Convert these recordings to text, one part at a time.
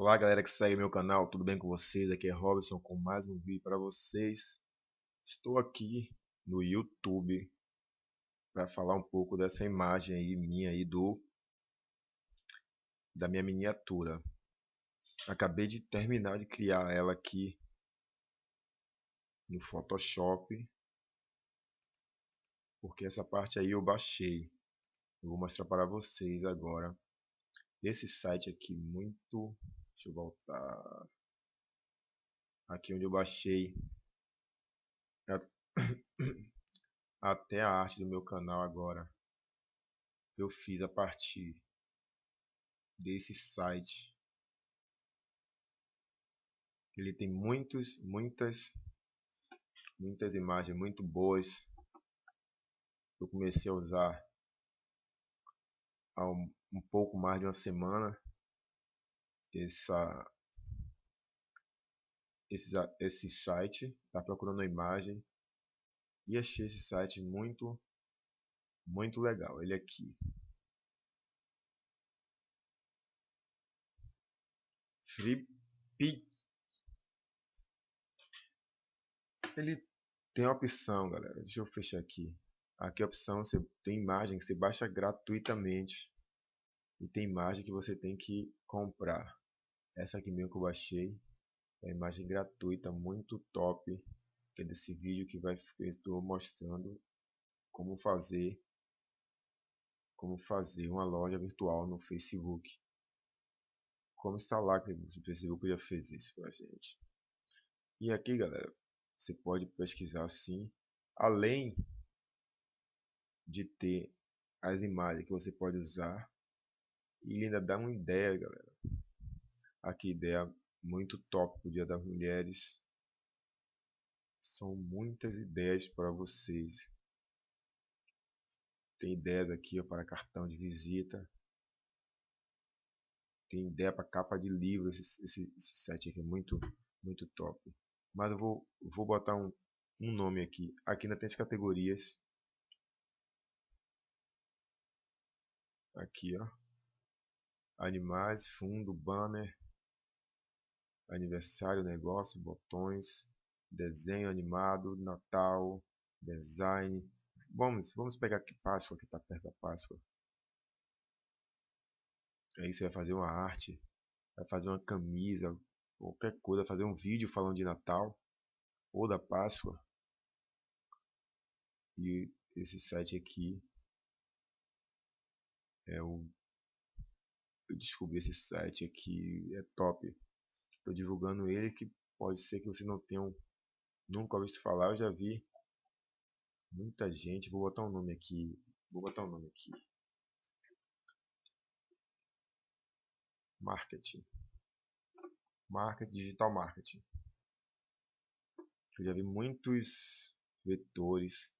Olá galera que segue meu canal, tudo bem com vocês? Aqui é Robson com mais um vídeo para vocês. Estou aqui no YouTube para falar um pouco dessa imagem aí minha aí do da minha miniatura. Acabei de terminar de criar ela aqui no Photoshop porque essa parte aí eu baixei. Eu vou mostrar para vocês agora esse site aqui muito Deixa eu voltar aqui onde eu baixei até a arte do meu canal agora. Eu fiz a partir desse site. Ele tem muitos, muitas, muitas imagens muito boas. Eu comecei a usar há um, um pouco mais de uma semana essa, esse, esse site, tá procurando a imagem e achei esse site muito, muito legal. Ele aqui. Free Ele tem a opção, galera. Deixa eu fechar aqui. Aqui a opção, você tem imagem que você baixa gratuitamente. E tem imagem que você tem que comprar. Essa aqui mesmo que eu baixei. É imagem gratuita, muito top. Que é desse vídeo que vai, estou mostrando como fazer como fazer uma loja virtual no Facebook. Como instalar, que o Facebook já fez isso pra gente. E aqui, galera, você pode pesquisar assim, além de ter as imagens que você pode usar, e ele ainda dá uma ideia, galera, Aqui, ideia muito top pro Dia das Mulheres. São muitas ideias para vocês. Tem ideias aqui ó, para cartão de visita. Tem ideia para capa de livro. Esse, esse, esse site aqui é muito, muito top. Mas eu vou, vou botar um, um nome aqui. Aqui ainda tem as categorias. Aqui, ó. Animais, fundo, banner, aniversário, negócio, botões, desenho animado, Natal, design. Vamos, vamos pegar aqui Páscoa, que está perto da Páscoa. Aí você vai fazer uma arte, vai fazer uma camisa, qualquer coisa, fazer um vídeo falando de Natal ou da Páscoa. E esse site aqui é o eu descobri esse site aqui é top Estou divulgando ele que pode ser que você não tenha nunca ouvido falar. Eu já vi muita gente. Vou botar um nome aqui. Vou botar um nome aqui. Marketing. Marketing, digital marketing. Eu já vi muitos vetores.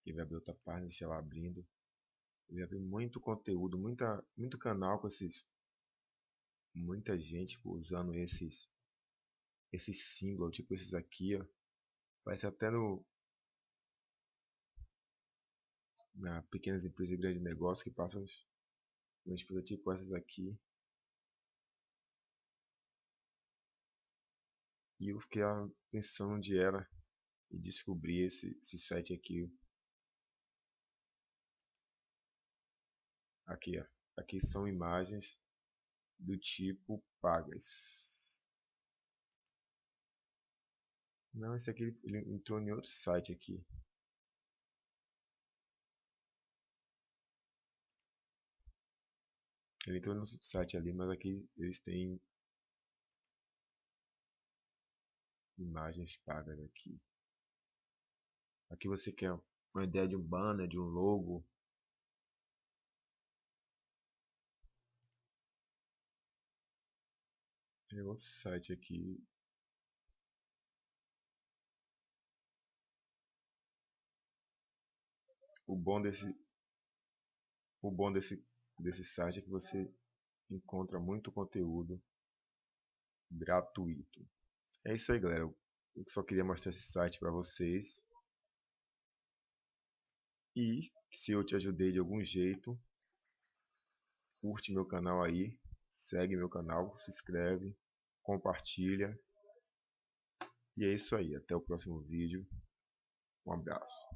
Aqui vai abrir outra página, deixa ela abrindo. Eu já vi muito conteúdo, muita, muito canal com esses muita gente usando esses esses símbolos, tipo esses aqui, ó. Parece até no na pequenas empresas e grandes negócios que passam umas coisas tipo essas aqui. E eu fiquei pensando onde era e descobri esse, esse site aqui. Aqui, ó. Aqui são imagens do tipo pagas. Não, esse aqui ele entrou em outro site aqui. Ele entrou no site ali, mas aqui eles têm imagens pagas aqui. Aqui você quer uma ideia de um banner, de um logo, Tem outro site aqui. O bom desse o bom desse desse site é que você encontra muito conteúdo gratuito. É isso aí, galera. Eu só queria mostrar esse site para vocês. E se eu te ajudei de algum jeito, curte meu canal aí, segue meu canal, se inscreve, compartilha. E é isso aí, até o próximo vídeo. Um abraço.